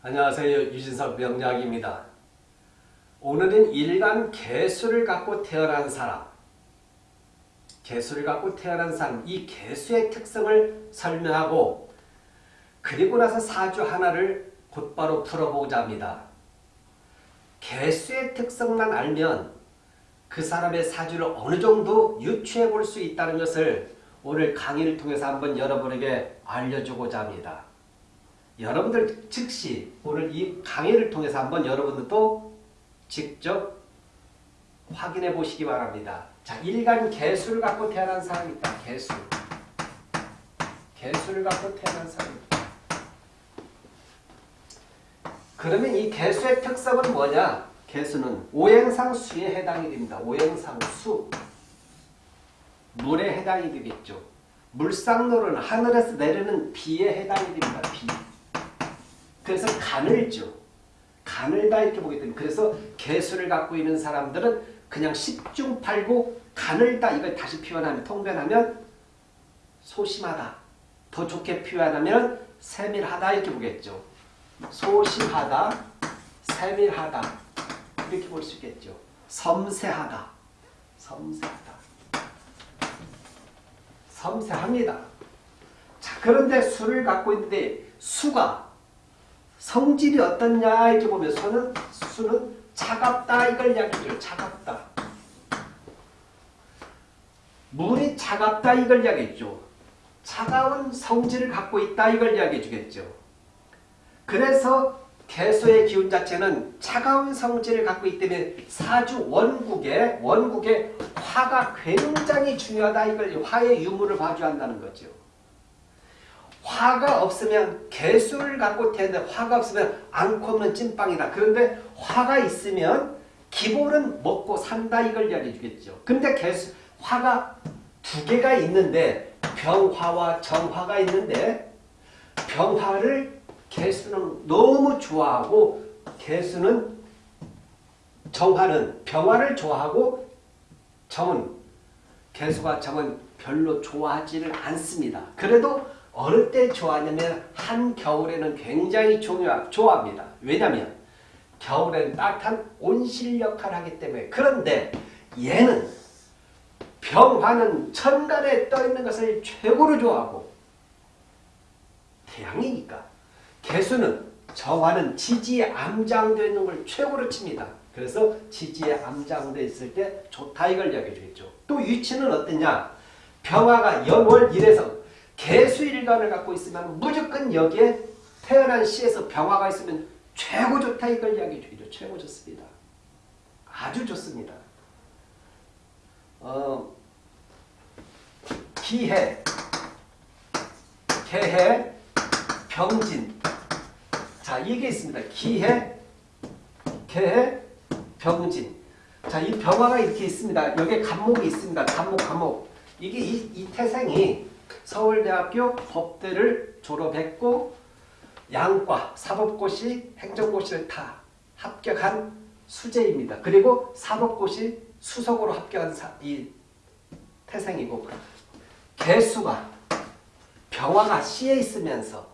안녕하세요. 유진석 명작입니다. 오늘은 일간 개수를 갖고 태어난 사람 개수를 갖고 태어난 사람 이 개수의 특성을 설명하고 그리고 나서 사주 하나를 곧바로 풀어보고자 합니다. 개수의 특성만 알면 그 사람의 사주를 어느 정도 유추해 볼 수 있다는 것을 오늘 강의를 통해서 한번 여러분에게 알려주고자 합니다. 여러분들 즉시 오늘 이 강의를 통해서 한번 여러분들도 직접 확인해 보시기 바랍니다. 자, 일간 개수를 갖고 태어난 사람이 있다. 개수. 개수를 갖고 태어난 사람이 있다. 그러면 이 개수의 특성은 뭐냐? 개수는 오행상 수에 해당이 됩니다. 오행상 수. 물에 해당이 되겠죠. 물상로는 하늘에서 내리는 비에 해당이 됩니다. 비. 그래서 가늘죠. 가늘다 이렇게 보기 때문에 그래서 개수를 갖고 있는 사람들은 그냥 10중 8구 가늘다 이걸 다시 표현하면 통변하면 소심하다. 더 좋게 표현하면 세밀하다 이렇게 보겠죠. 소심하다, 세밀하다 이렇게 볼 수 있겠죠. 섬세하다, 섬세하다, 섬세합니다. 자 그런데 수를 갖고 있는데 수가 성질이 어떻냐 이렇게 보면 수는, 수는 차갑다 이걸 이야기죠. 차갑다. 물이 차갑다 이걸 이야기했죠. 차가운 성질을 갖고 있다 이걸 이야기해 주겠죠. 그래서 개수의 기운 자체는 차가운 성질을 갖고 있기 때문에 사주 원국에 원국에 화가 굉장히 중요하다 이걸 화의 유무를 봐줘한다는 거죠. 화가 없으면 개수를 갖고 태는데 화가 없으면 안고 없는 찐빵이다. 그런데 화가 있으면 기본은 먹고 산다 이걸 이야기해 주겠죠. 근데 개수 화가 두 개가 있는데 병화와 정화가 있는데 병화를 개수는 너무 좋아하고 개수는 정화는 병화를 좋아하고 정은 개수가 정은 별로 좋아하지를 않습니다. 그래도 어느 때 좋아하냐면 한겨울에는 굉장히 좋아합니다. 왜냐하면 겨울에는 따뜻한 온실 역할을 하기 때문에 그런데 얘는 병화는 천간에 떠있는 것을 최고로 좋아하고 태양이니까 개수는 정화는 지지에 암장되어 있는 걸 최고로 칩니다. 그래서 지지에 암장되어 있을 때 좋다 이걸 이야기해 주겠죠. 또 위치는 어떠냐? 병화가 연월 1에서 개수일간을 갖고 있으면 무조건 여기에 태어난 시에서 병화가 있으면 최고 좋다 이걸 이야기해 주겠죠. 최고 좋습니다. 아주 좋습니다. 어, 기해, 개해, 병진. 자, 이게 있습니다. 기해, 개해, 병진. 자, 이 병화가 이렇게 있습니다. 여기에 간목이 있습니다. 간목, 간목. 이게 이, 이 태생이 서울대학교 법대를 졸업했고 양과, 사법고시, 행정고시를 다 합격한 수재입니다. 그리고 사법고시 수석으로 합격한 사, 이 태생이고 개수가 병화가 C에 있으면서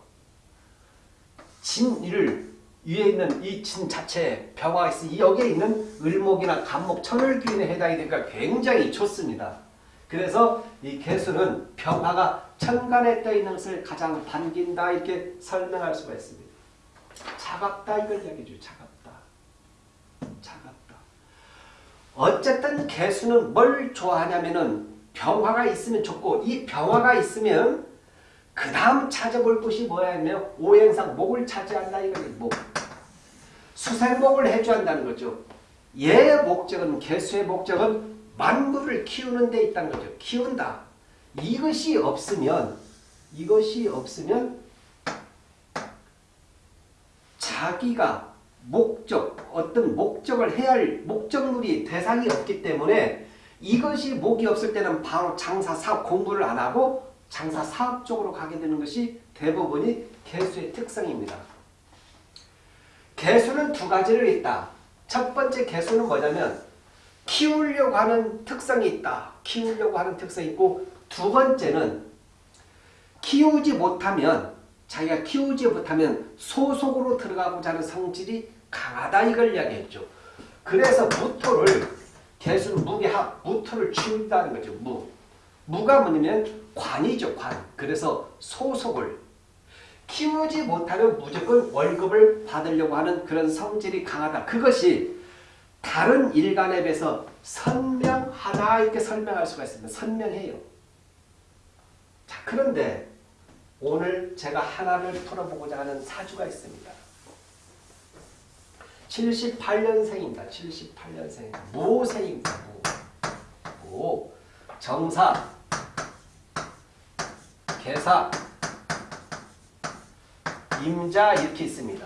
진을 위에 있는 이 진 자체에 병화가 있으니 여기에 있는 을목이나 간목, 천을귀인에 해당이 되니까 굉장히 좋습니다. 그래서 이 개수는 병화가 천간에 떠 있는 것을 가장 반긴다 이렇게 설명할 수가 있습니다. 차갑다 이걸 이야기해줘요. 차갑다. 차갑다. 어쨌든 개수는 뭘 좋아하냐면은 병화가 있으면 좋고 이 병화가 있으면 그 다음 찾아볼 것이 뭐냐면 오행상 목을 차지한다 이거예요. 목. 수생목을 해줘야 한다는 거죠. 얘의 목적은 개수의 목적은 만물을 키우는 데 있다는 거죠. 키운다. 이것이 없으면 이것이 없으면 자기가 목적 어떤 목적을 해야 할 목적물이 대상이 없기 때문에 이것이 목이 없을 때는 바로 장사 사업 공부를 안 하고 장사 사업 쪽으로 가게 되는 것이 대부분이 개수의 특성입니다. 개수는 두 가지를 있다. 첫 번째 개수는 뭐냐면 키우려고 하는 특성이 있다. 키우려고 하는 특성이 있고 두 번째는 키우지 못하면 자기가 키우지 못하면 소속으로 들어가고자 하는 성질이 강하다 이걸 이야기했죠. 그래서 무토를 개수는 무게합 무토를 치운다는 거죠. 무. 무가 뭐냐면 관이죠. 관. 그래서 소속을 키우지 못하면 무조건 월급을 받으려고 하는 그런 성질이 강하다. 그것이 다른 일간에 비해서 선명하다 이렇게 설명할 수가 있습니다. 선명해요. 자 그런데 오늘 제가 하나를 풀어보고자 하는 사주가 있습니다. 78년생입니다. 78년생. 무생입니다. 무. 무. 정사. 개사. 임자 이렇게 있습니다.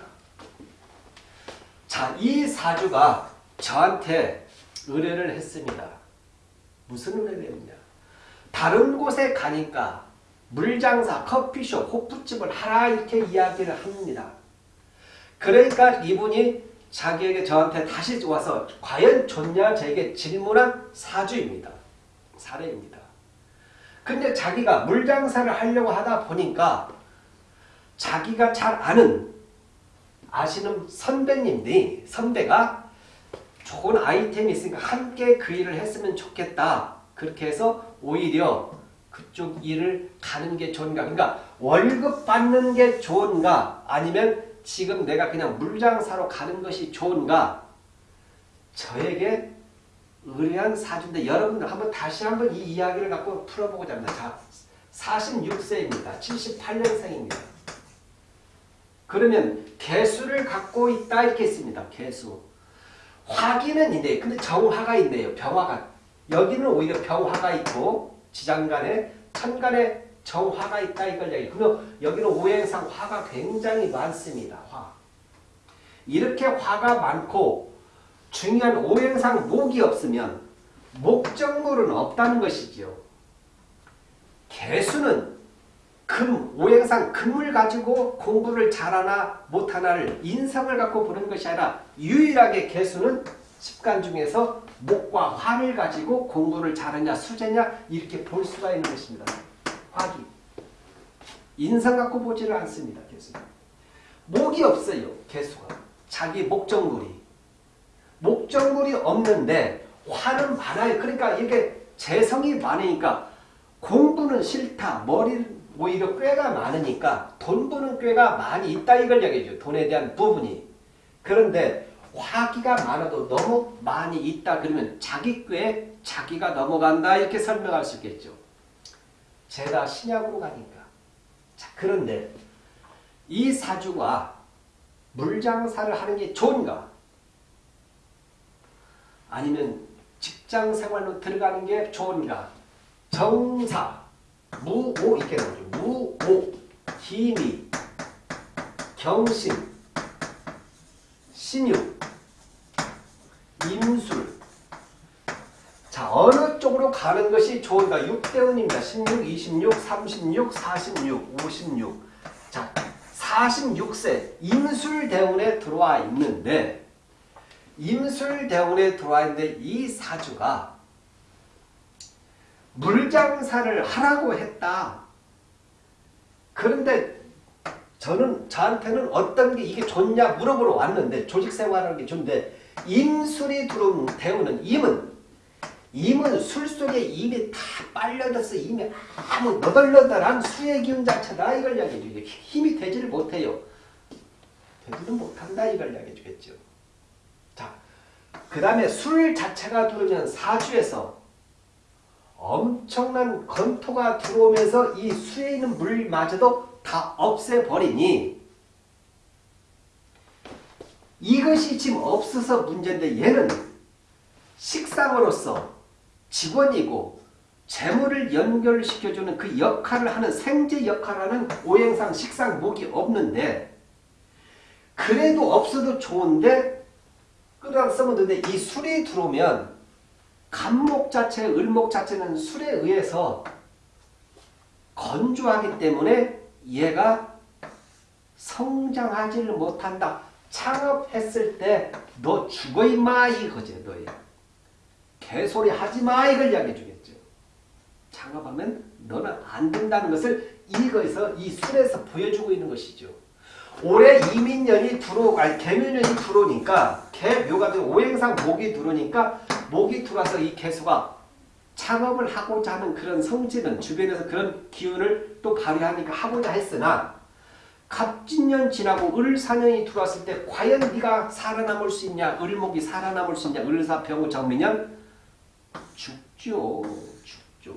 자, 이 사주가 저한테 의뢰를 했습니다. 무슨 의뢰를 했냐? 다른 곳에 가니까 물장사, 커피숍, 호프집을 하라 이렇게 이야기를 합니다. 그러니까 이분이 자기에게 저한테 다시 와서 과연 좋냐 저에게 질문한 사주입니다. 사례입니다. 근데 자기가 물장사를 하려고 하다 보니까 자기가 잘 아는 아시는 선배님들이 선배가 좋은 아이템이 있으니까 함께 그 일을 했으면 좋겠다. 그렇게 해서 오히려 그쪽 일을 가는 게 좋은가? 그러니까 월급 받는 게 좋은가? 아니면 지금 내가 그냥 물장사로 가는 것이 좋은가? 저에게 의뢰한 사주인데 여러분들 한번 다시 한번 이 이야기를 갖고 풀어보고자 합니다. 자, 46세입니다. 78년생입니다. 그러면 개수를 갖고 있다 이렇게 있습니다. 개수. 화기는 있네. 근데 정화가 있네요. 병화가. 여기는 오히려 병화가 있고 지장간에 천간에 정화가 있다 이걸 얘기. 그러면 여기는 오행상 화가 굉장히 많습니다. 화. 이렇게 화가 많고 중요한 오행상 목이 없으면 목적물은 없다는 것이지요. 개수는 금, 오행상 금을 가지고 공부를 잘하나 못하나를 인성을 갖고 보는 것이 아니라 유일하게 개수는 습관 중에서 목과 화를 가지고 공부를 잘하냐 수제냐 이렇게 볼 수가 있는 것입니다. 화기. 인성 갖고 보지를 않습니다. 개수는. 목이 없어요. 개수가. 자기 목적물이. 목적물이 없는데 화는 많아요. 그러니까 이게 재성이 많으니까 공부는 싫다. 머리는 오히려 꾀가 많으니까 돈 버는 꾀가 많이 있다 이걸 얘기해줘. 돈에 대한 부분이. 그런데 화기가 많아도 너무 많이 있다 그러면 자기 꾀에 자기가 넘어간다 이렇게 설명할 수 있겠죠. 제가 신약으로 가니까. 자 그런데 이 사주가 물장사를 하는 게 좋은가? 아니면 직장 생활로 들어가는 게 좋은가? 정사, 무오 이렇게 나오죠. 무오, 기미, 경신, 신유, 임술. 자 어느 쪽으로 가는 것이 좋은가? 6대운입니다. 16, 26, 36, 46, 56. 자 46세 임술대운에 들어와 있는데 임술대운에 들어와 있는데 이 사주가 물장사를 하라고 했다. 그런데 저는 저한테는 어떤 게 이게 좋냐 물어보러 왔는데 조직생활하는 게 좋은데 임술이 들어오는 임은 임은 술 속에 임이 다 빨려들어서 임이 아무 너덜너덜한 수의 기운 자체다 이걸 이야기해 주죠. 힘이 되지를 못해요. 되지도 못한다 이걸 이야기해 주겠죠. 자, 그 다음에 술 자체가 들어오면 사주에서 엄청난 건토가 들어오면서 이 수에 있는 물마저도 다 없애버리니 이것이 지금 없어서 문제인데 얘는 식상으로서 직원이고 재물을 연결시켜주는 그 역할을 하는 생제 역할을 하는 오행상 식상 목이 없는데 그래도 없어도 좋은데 끌어다 써먹는데 이 술이 들어오면 간목 자체, 을목 자체는 술에 의해서 건조하기 때문에 얘가 성장하지를 못한다. 창업했을 때 너 죽어 임마 이거지 너야. 개소리 하지 마 이걸 이야기해 주겠죠. 창업하면 너는 안 된다는 것을 이거에서 이 술에서 보여주고 있는 것이죠. 올해 이민년이 들어오고 아니 개묘년이 들어오니까 개묘가 된 오행상 목이 들어오니까 목이 들어와서 이 개수가 창업을 하고자 하는 그런 성질은 주변에서 그런 기운을 또 발휘하니까 하고자 했으나 갑진년 지나고 을사년이 들어왔을 때 과연 네가 살아남을 수 있냐 을목이 살아남을 수 있냐 을사 병우 정미년? 죽죠 죽죠.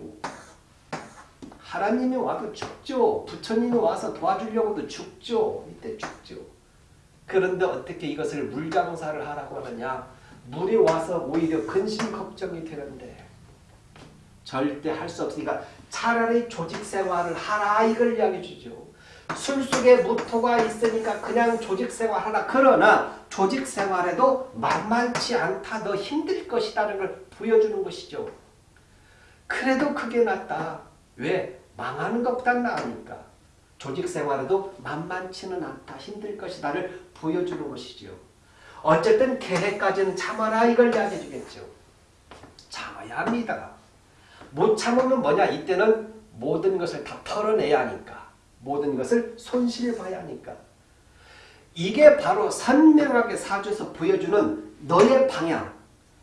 하나님이 와도 죽죠 부처님이 와서 도와주려고도 죽죠 이때 죽죠. 그런데 어떻게 이것을 물장사를 하라고 하느냐 물이 와서 오히려 근심 걱정이 되는데 절대 할 수 없으니까 차라리 조직 생활을 하라 이걸 이야기해 주죠. 술 속에 무토가 있으니까 그냥 조직 생활 하라. 그러나 조직 생활에도 만만치 않다. 너 힘들 것이라는 걸 보여주는 것이죠. 그래도 그게 낫다. 왜? 망하는 것보다 나으니까. 조직 생활에도 만만치는 않다. 힘들 것이다를 보여주는 것이죠. 어쨌든 계획까지는 참아라 이걸 이야기해 주겠죠. 참아야 합니다. 못 참으면 뭐냐? 이때는 모든 것을 다 털어내야 하니까. 모든 것을 손실봐야 하니까. 이게 바로 선명하게 사주에서 보여주는 너의 방향.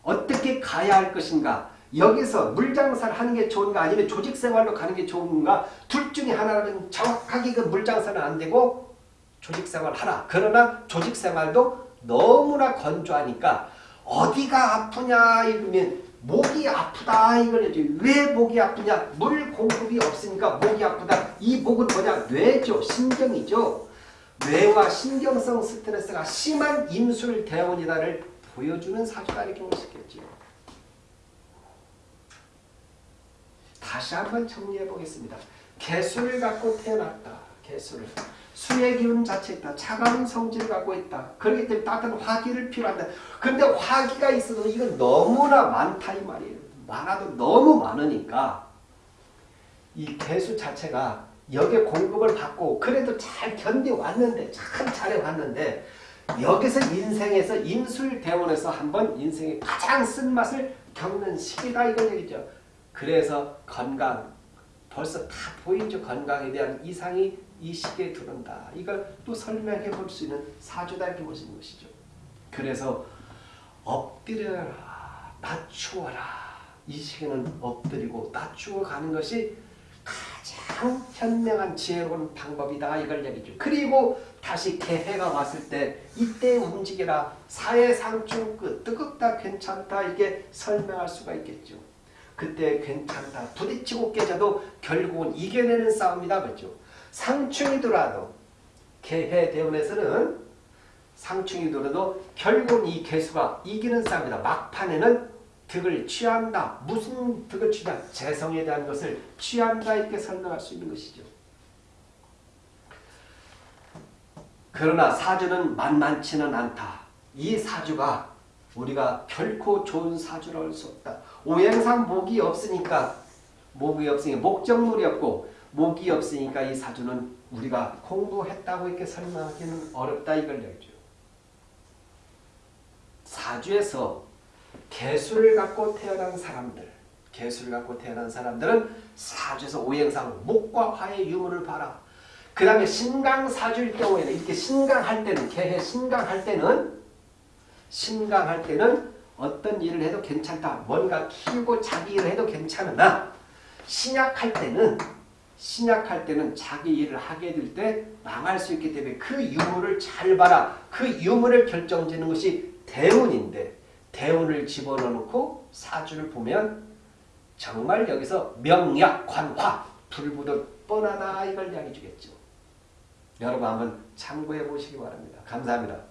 어떻게 가야 할 것인가. 여기서 물장사를 하는 게 좋은가 아니면 조직생활로 가는 게 좋은가 둘 중에 하나는 정확하게 그 물장사는 안 되고 조직생활 하라. 그러나 조직생활도 너무나 건조하니까 어디가 아프냐 이러면 목이 아프다 이거죠. 왜 목이 아프냐? 물 공급이 없으니까 목이 아프다. 이 목은 뭐냐? 뇌죠. 신경이죠. 뇌와 신경성 스트레스가 심한 임술 대원이다를 보여주는 사주가 이렇게 볼 수 있겠죠. 다시 한번 정리해 보겠습니다. 개수를 갖고 태어났다. 개수를. 수의 기운 자체 있다. 차가운 성질을 갖고 있다. 그렇기 때문에 따뜻한 화기를 필요한다. 근데 화기가 있어도 이건 너무나 많다 이 말이에요. 많아도 너무 많으니까 이 개수 자체가 여기에 공급을 받고 그래도 잘 견뎌왔는데 참 잘해왔는데 여기서 인생에서 임술대원에서 한번 인생의 가장 쓴맛을 겪는 시기다 이걸 얘기죠. 그래서 건강 벌써 다 보이죠. 건강에 대한 이상이 이 시기에 들어온다. 이걸 또 설명해 볼 수 있는 사주다 이렇게 보시는 것이죠. 그래서 엎드려라 낮추어라 이 시기는 엎드리고 낮추어 가는 것이 가장 현명한 지혜로운 방법이다 이걸 얘기죠. 그리고 다시 개해가 왔을 때 이때 움직이라 사해상충 끝 뜨겁다 괜찮다 이게 설명할 수가 있겠죠. 그때 괜찮다 부딪히고 깨져도 결국은 이겨내는 싸움이다 그죠. 상충이더라도 개해 대운에서는 상충이더라도 결국은 이 개수가 이기는 싸움이다. 막판에는 득을 취한다. 무슨 득을 취한다? 재성에 대한 것을 취한다 이렇게 설명할 수 있는 것이죠. 그러나 사주는 만만치는 않다. 이 사주가 우리가 결코 좋은 사주라 할 수 없다. 오행상 목이 없으니까 목이 없으니까 목적물이 없고 목이 없으니까 이 사주는 우리가 공부했다고 이렇게 설명하기는 어렵다 이걸 얘기죠. 사주에서 개수를 갖고 태어난 사람들 개수를 갖고 태어난 사람들은 사주에서 오행상 목과 화의 유무를 봐라. 그 다음에 신강사주일 경우에는 이렇게 신강할 때는 개해 신강할 때는 신강할 때는 어떤 일을 해도 괜찮다. 뭔가 키우고 자기 일을 해도 괜찮으나 신약할 때는 신약할 때는 자기 일을 하게 될 때 망할 수 있기 때문에 그 유무를 잘 봐라. 그 유무를 결정짓는 것이 대운인데 대운을 집어넣고 사주를 보면 정말 여기서 명약 관화 불보듯 뻔하다 이걸 이야기 주겠죠. 여러분 한번 참고해 보시기 바랍니다. 감사합니다.